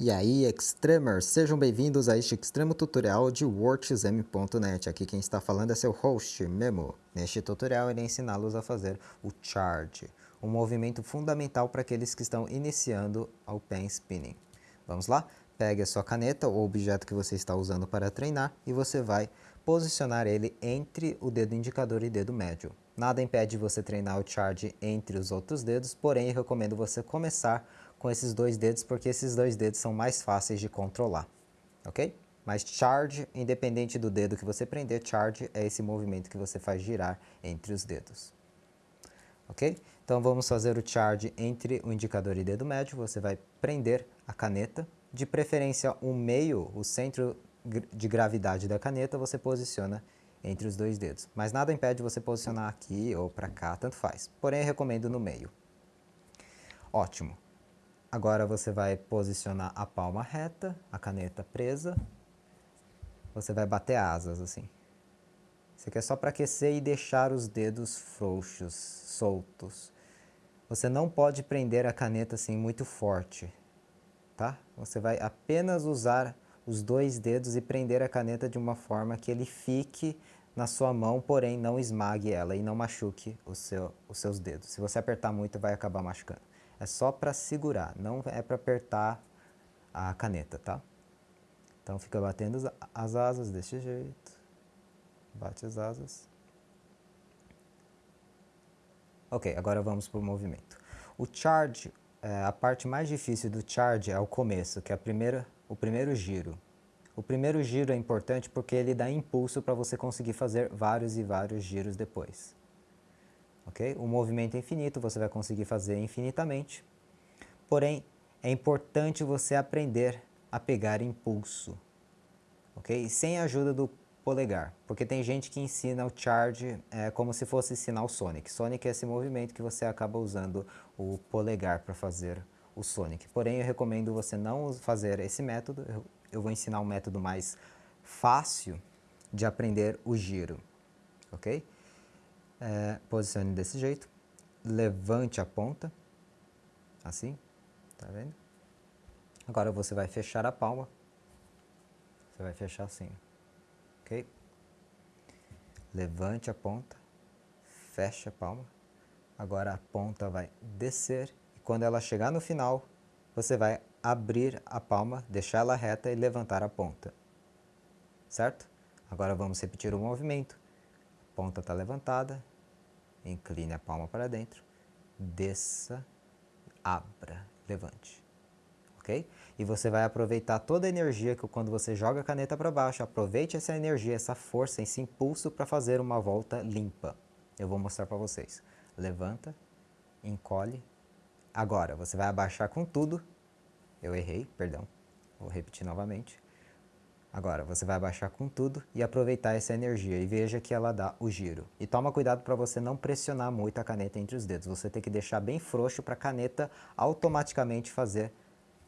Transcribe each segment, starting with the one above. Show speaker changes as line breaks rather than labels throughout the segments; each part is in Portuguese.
E aí, Extremers, sejam bem-vindos a este extremo tutorial de WordXM.net. Aqui quem está falando é seu host, Memo. Neste tutorial irei ensiná-los a fazer o Charge, um movimento fundamental para aqueles que estão iniciando ao pen spinning. Vamos lá? Pegue a sua caneta ou objeto que você está usando para treinar e você vai posicionar ele entre o dedo indicador e dedo médio. Nada impede você treinar o Charge entre os outros dedos, porém recomendo você começar com esses dois dedos, porque esses dois dedos são mais fáceis de controlar, ok? Mas charge, independente do dedo que você prender, charge é esse movimento que você faz girar entre os dedos. Ok? Então vamos fazer o charge entre o indicador e dedo médio. Você vai prender a caneta, de preferência o meio, o centro de gravidade da caneta, você posiciona entre os dois dedos. Mas nada impede você posicionar aqui ou para cá, tanto faz. Porém, recomendo no meio. Ótimo. Agora você vai posicionar a palma reta, a caneta presa. Você vai bater asas assim. Isso aqui é só para aquecer e deixar os dedos frouxos, soltos. Você não pode prender a caneta assim muito forte, tá? Você vai apenas usar os dois dedos e prender a caneta de uma forma que ele fique na sua mão, porém não esmague ela e não machuque seu, os seus dedos. Se você apertar muito, vai acabar machucando. É só para segurar, não é para apertar a caneta, tá? Então fica batendo as asas desse jeito. Bate as asas. Ok, agora vamos para o movimento. O charge, é, a parte mais difícil do charge é o começo, que é a primeira, o primeiro giro. O primeiro giro é importante porque ele dá impulso para você conseguir fazer vários e vários giros depois ok? O movimento é infinito, você vai conseguir fazer infinitamente, porém, é importante você aprender a pegar impulso, ok? Sem a ajuda do polegar, porque tem gente que ensina o charge é, como se fosse ensinar o Sonic. Sonic é esse movimento que você acaba usando o polegar para fazer o Sonic. Porém, eu recomendo você não fazer esse método, eu, eu vou ensinar um método mais fácil de aprender o giro, ok? É, posicione desse jeito, levante a ponta, assim, tá vendo? Agora você vai fechar a palma, você vai fechar assim, ok? Levante a ponta, feche a palma, agora a ponta vai descer e quando ela chegar no final, você vai abrir a palma, deixar ela reta e levantar a ponta, certo? Agora vamos repetir o movimento ponta está levantada, incline a palma para dentro, desça, abra, levante. Ok? E você vai aproveitar toda a energia que quando você joga a caneta para baixo, aproveite essa energia, essa força, esse impulso para fazer uma volta limpa. Eu vou mostrar para vocês. Levanta, encolhe. Agora, você vai abaixar com tudo. Eu errei, perdão. Vou repetir novamente. Agora, você vai abaixar com tudo e aproveitar essa energia e veja que ela dá o giro. E toma cuidado para você não pressionar muito a caneta entre os dedos. Você tem que deixar bem frouxo para a caneta automaticamente fazer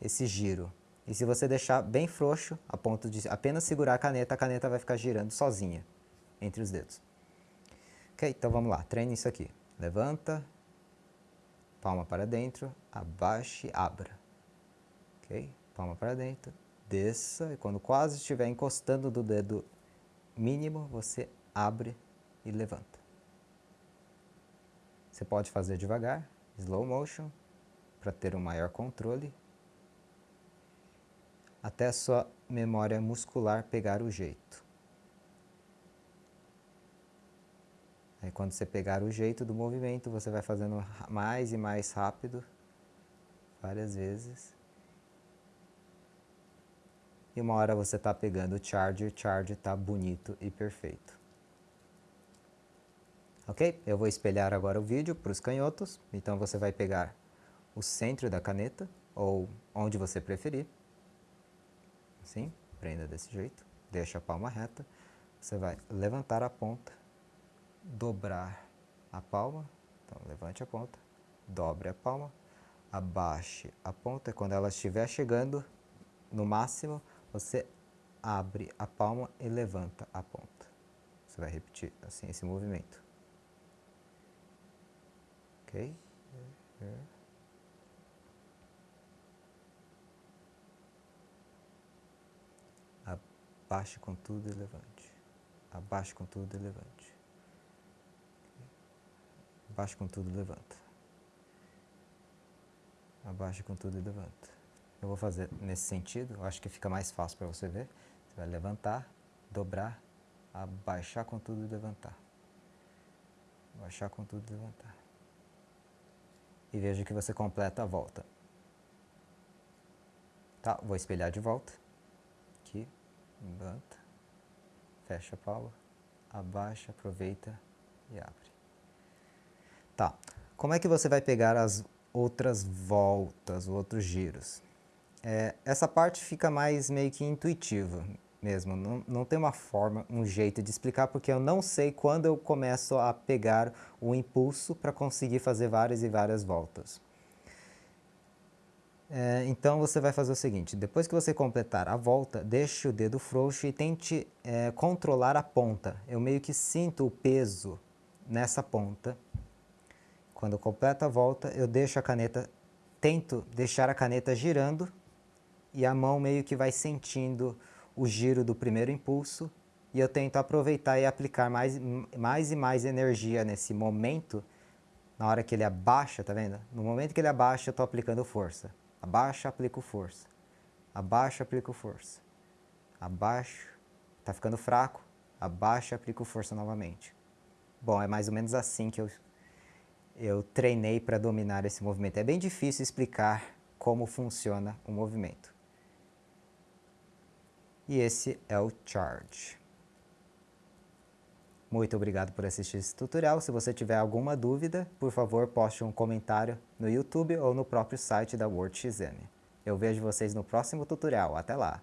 esse giro. E se você deixar bem frouxo, a ponto de apenas segurar a caneta, a caneta vai ficar girando sozinha entre os dedos. Ok, então vamos lá, treine isso aqui. Levanta, palma para dentro, abaixe, abra. Ok, palma para dentro, desça e quando quase estiver encostando do dedo mínimo, você abre e levanta. Você pode fazer devagar, slow motion, para ter um maior controle, até a sua memória muscular pegar o jeito. Aí quando você pegar o jeito do movimento, você vai fazendo mais e mais rápido, várias vezes. E uma hora você está pegando o charge o charge está bonito e perfeito. Ok? Eu vou espelhar agora o vídeo para os canhotos. Então você vai pegar o centro da caneta, ou onde você preferir. Assim, prenda desse jeito. Deixa a palma reta. Você vai levantar a ponta, dobrar a palma. Então levante a ponta, dobre a palma, abaixe a ponta. Quando ela estiver chegando no máximo, você abre a palma e levanta a ponta. Você vai repetir assim esse movimento. Ok? Abaixe com tudo e levante. Abaixe com tudo e levante. Abaixe com tudo e levanta. Abaixe com tudo e levanta. Eu vou fazer nesse sentido, eu acho que fica mais fácil para você ver. Você vai levantar, dobrar, abaixar com tudo e levantar. Abaixar com tudo e levantar. E veja que você completa a volta. Tá, vou espelhar de volta. Aqui, levanta, fecha a palma, abaixa, aproveita e abre. Tá, como é que você vai pegar as outras voltas, outros giros? É, essa parte fica mais meio que intuitiva mesmo, não, não tem uma forma, um jeito de explicar, porque eu não sei quando eu começo a pegar o impulso para conseguir fazer várias e várias voltas. É, então você vai fazer o seguinte, depois que você completar a volta, deixe o dedo frouxo e tente é, controlar a ponta. Eu meio que sinto o peso nessa ponta. Quando eu completo a volta, eu deixo a caneta, tento deixar a caneta girando e a mão meio que vai sentindo o giro do primeiro impulso e eu tento aproveitar e aplicar mais, mais e mais energia nesse momento, na hora que ele abaixa, tá vendo? No momento que ele abaixa, eu estou aplicando força. Abaixa, aplico força. Abaixa, aplico força. Abaixo, está ficando fraco, abaixa, aplico força novamente. Bom, é mais ou menos assim que eu, eu treinei para dominar esse movimento. É bem difícil explicar como funciona o movimento e esse é o charge. Muito obrigado por assistir esse tutorial. Se você tiver alguma dúvida, por favor, poste um comentário no YouTube ou no próprio site da WordXM. Eu vejo vocês no próximo tutorial. Até lá!